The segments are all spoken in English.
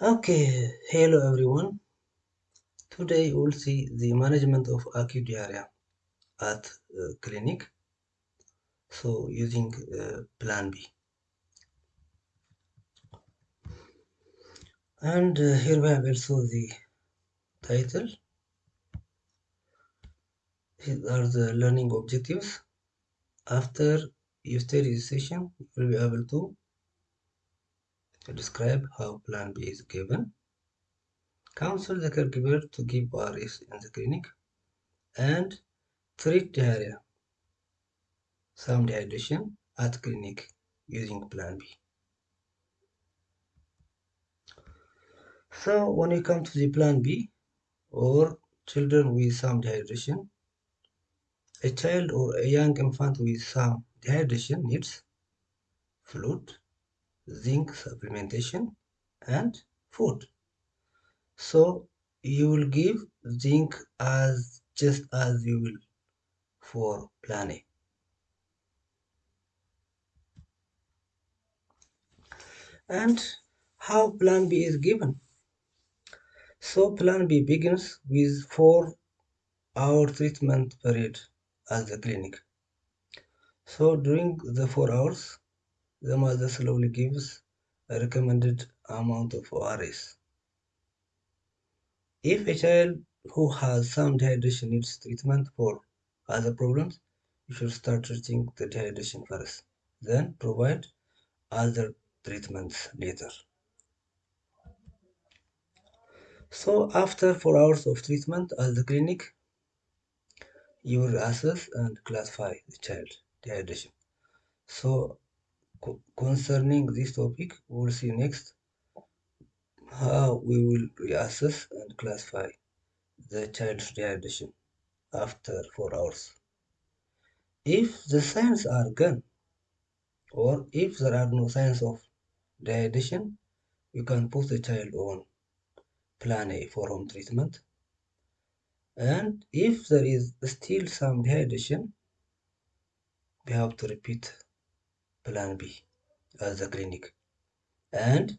Okay, hello everyone. Today we'll see the management of acute diarrhea at uh, clinic. So using uh, plan B. And uh, here we have also the title. These are the learning objectives. After you study session, you will be able to describe how plan B is given. Counsel the caregiver to give ORS in the clinic and treat diarrhea, some dehydration at clinic using plan B. So when you come to the plan B or children with some dehydration, a child or a young infant with some dehydration needs fluid, zinc supplementation, and food. So you will give zinc as just as you will for plan A. And how plan B is given? So plan B begins with four hour treatment period at the clinic. So during the four hours, the mother slowly gives a recommended amount of ORS. If a child who has some dehydration needs treatment for other problems, you should start treating the dehydration first, then provide other treatments later. So after four hours of treatment at the clinic, you will assess and classify the child dehydration. So concerning this topic, we will see next how we will reassess and classify the child's dehydration after 4 hours. If the signs are gone or if there are no signs of dehydration, you can put the child on plan A for home treatment. And if there is still some dehydration, we have to repeat plan B at the clinic. And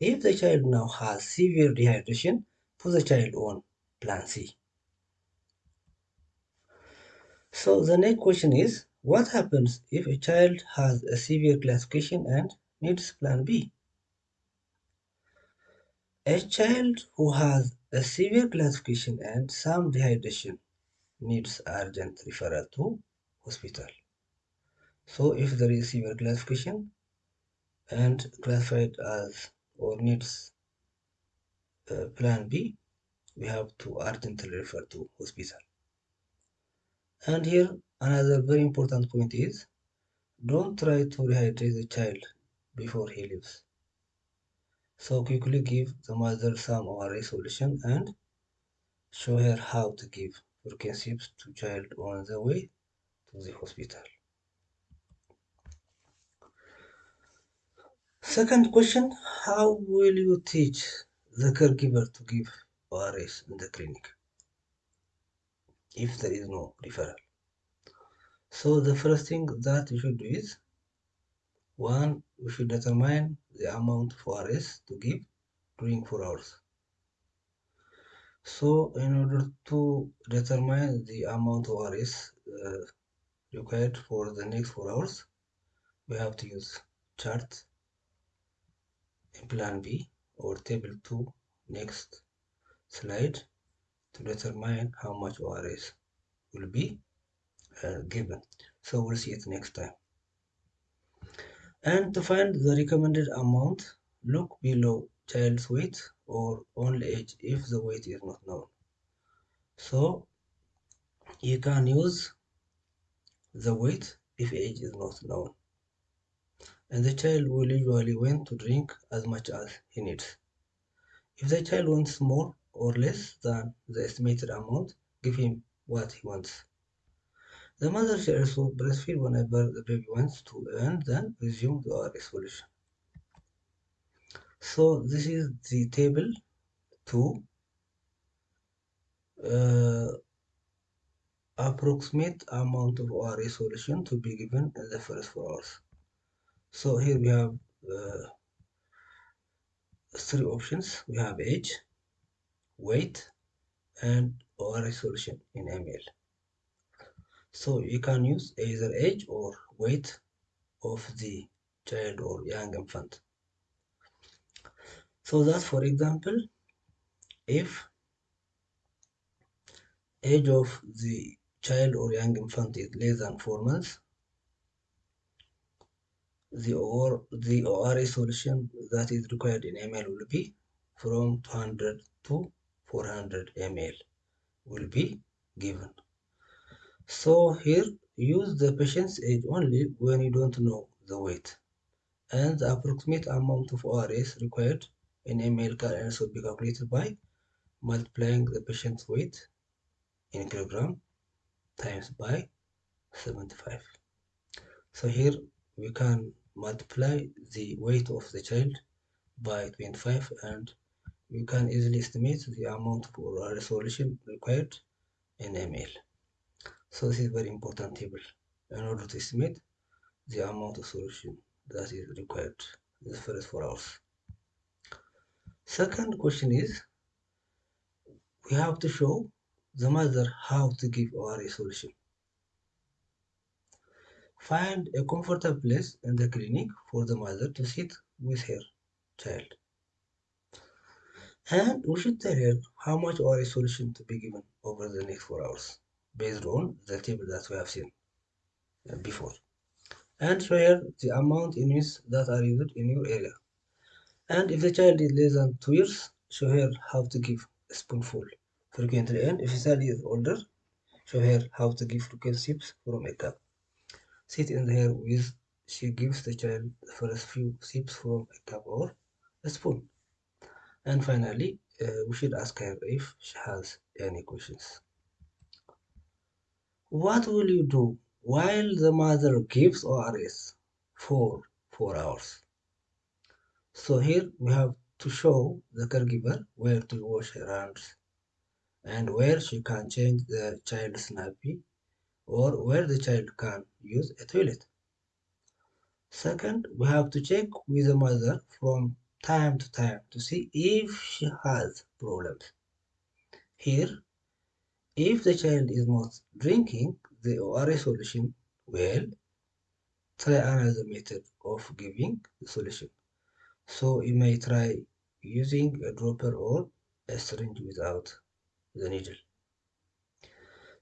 if the child now has severe dehydration, put the child on plan C. So the next question is, what happens if a child has a severe classification and needs plan B? A child who has a severe classification and some dehydration needs urgent referral to hospital. So if the receiver classification and classified as or needs uh, plan B, we have to urgently refer to hospital. And here another very important point is don't try to rehydrate the child before he leaves. So quickly give the mother some ORS solution and show her how to give Perkinsips to child on the way to the hospital. Second question, how will you teach the caregiver to give ORS in the clinic if there is no referral? So the first thing that you should do is one, we should determine the amount of ORS to give during 4 hours. So in order to determine the amount of ORS uh, required for the next 4 hours, we have to use chart plan B or table 2 next slide to determine how much ORS will be uh, given. So we'll see it next time. And to find the recommended amount, look below child's weight or only age if the weight is not known. So you can use the weight if age is not known. And the child will usually want to drink as much as he needs. If the child wants more or less than the estimated amount, give him what he wants. The mother should also breastfeed whenever the baby wants to and then resume the ORS solution. So this is the table to uh, approximate amount of ORS solution to be given in the first four hours. So here we have uh, three options. We have age, weight, and ORS solution in ml. So you can use either age or weight of the child or young infant. So that for example, if age of the child or young infant is less than 4 months, the or the ORA solution that is required in ml will be from 200 to 400 ml will be given. So here use the patient's age only when you don't know the weight and the approximate amount of ORS required in ml can also be calculated by multiplying the patient's weight in kilogram times by 75. So here we can multiply the weight of the child by 25 and you can easily estimate the amount for a solution required in ml. So this is very important table in order to estimate the amount of solution that is required in the first four hours. Second question is we have to show the mother how to give ORA solution. Find a comfortable place in the clinic for the mother to sit with her child. And we should tell her how much oral solution to be given over the next 4 hours based on the table that we have seen uh, before. And show her the amount in units that are used in your area. And if the child is less than 2 years, show her how to give a spoonful frequently. And if the child is older, show her how to give frequent sips from a cup sit in there with she gives the child the first few sips from a cup or a spoon. And finally, uh, we should ask her if she has any questions. What will you do while the mother gives ORS for 4 hours? So here we have to show the caregiver where to wash her hands and where she can change the child's nappy or where the child can use a toilet. Second, we have to check with the mother from time to time to see if she has problems. Here, if the child is not drinking the ORA solution well, try another method of giving the solution. So you may try using a dropper or a syringe without the needle.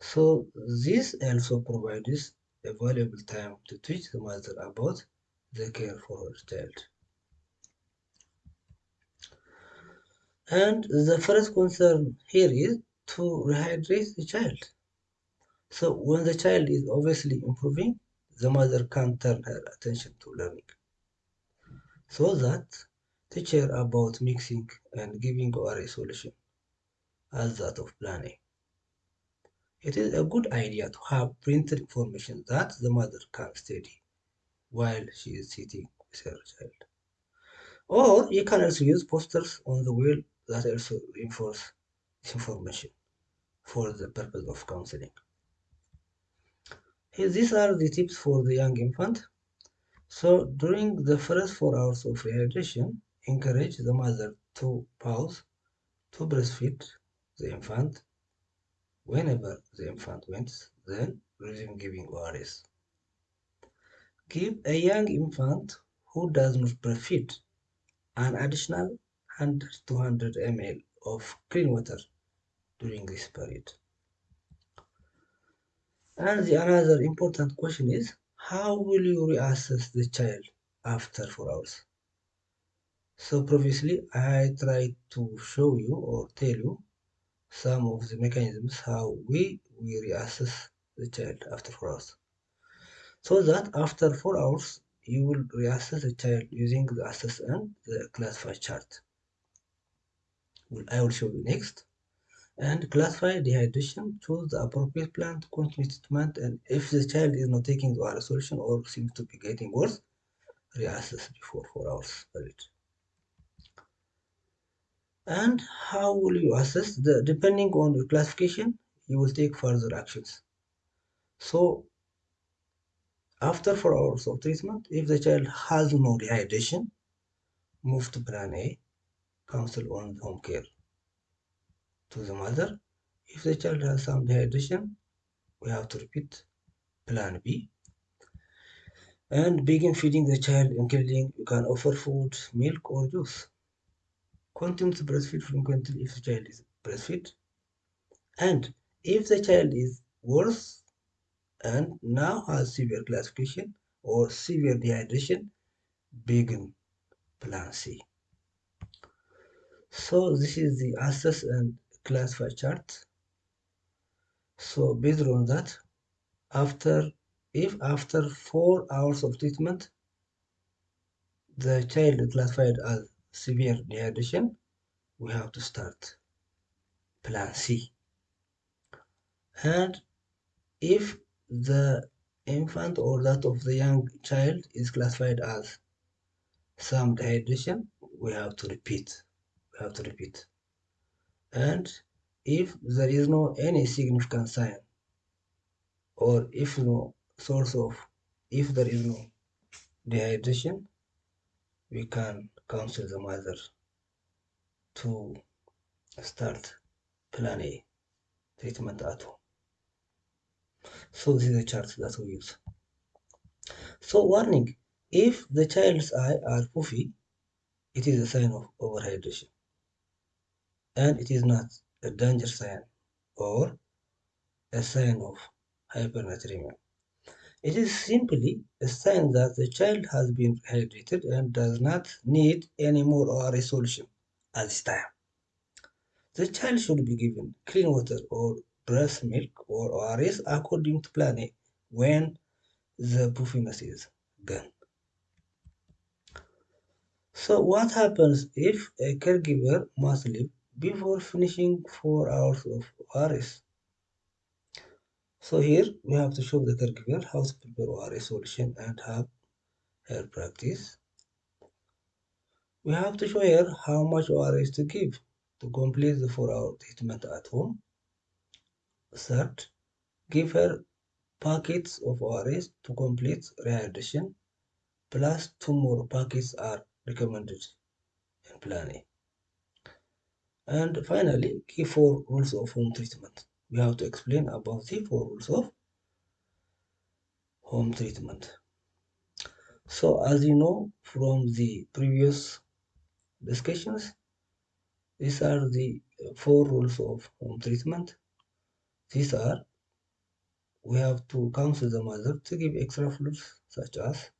So this also provides a valuable time to teach the mother about the care for her child. And the first concern here is to rehydrate the child. So when the child is obviously improving, the mother can turn her attention to learning. So that teach her about mixing and giving a solution as that of plan A. It is a good idea to have printed information that the mother can study while she is sitting with her child. Or you can also use posters on the wall that also reinforce information for the purpose of counseling. Here, these are the tips for the young infant. So during the first four hours of rehydration, encourage the mother to pause to breastfeed the infant Whenever the infant wins, then resume giving ORS. Give a young infant who does not breastfeed an additional 100 to 200 ml of clean water during this period. And the another important question is, how will you reassess the child after 4 hours? So previously I tried to show you or tell you some of the mechanisms how we, we reassess the child after 4 hours. So that after 4 hours, you will reassess the child using the assess and the classify chart. I will show you next. And classify dehydration, choose the appropriate plan to continue treatment, and if the child is not taking the oral solution or seems to be getting worse, reassess before 4 hours. And how will you assess the depending on your classification, you will take further actions. So after four hours of treatment, if the child has no dehydration, move to plan A. counsel on home care to the mother. If the child has some dehydration, we have to repeat plan B. And begin feeding the child, including you can offer food, milk, or juice. Continue to breastfeed frequently if the child is breastfeed. And if the child is worse and now has severe classification or severe dehydration, begin plan C. So this is the assess and classify chart. So based on that, after if after four hours of treatment, the child is classified as severe dehydration, we have to start plan C. And if the infant or that of the young child is classified as some dehydration, we have to repeat. We have to repeat. And if there is no any significant sign, or if no source of, if there is no dehydration, we can counsel the mother to start plan A, treatment at home. So this is the chart that we use. So warning, if the child's eye are puffy, it is a sign of overhydration. And it is not a danger sign or a sign of hypernatremia. It is simply a sign that the child has been hydrated and does not need any more ORS solution at this time. The child should be given clean water or breast milk or ORS according to plan A when the puffiness is gone. So what happens if a caregiver must leave before finishing 4 hours of ORS? So here we have to show the caregiver how to prepare ORS solution and have her practice. We have to show her how much ORS to give to complete the 4 hour treatment at home. Third, give her packets of ORS to complete rehydration plus two more packets are recommended in plan A. And finally, key four rules of home treatment. We have to explain about the four rules of home treatment. So as you know from the previous discussions, these are the four rules of home treatment. These are we have to counsel the mother to give extra fluids such as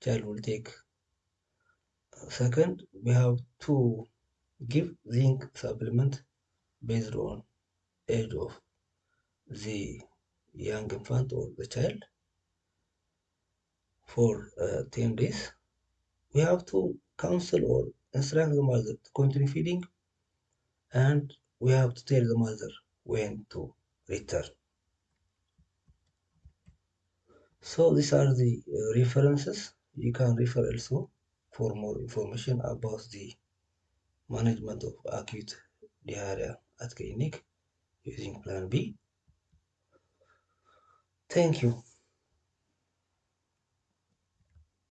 child will take. Second, we have to give zinc supplement based on age of the young infant or the child for uh, 10 days. We have to counsel or instruct the mother to continue feeding and we have to tell the mother when to return. So these are the uh, references. You can refer also for more information about the management of acute diarrhea at clinic using plan B. Thank you.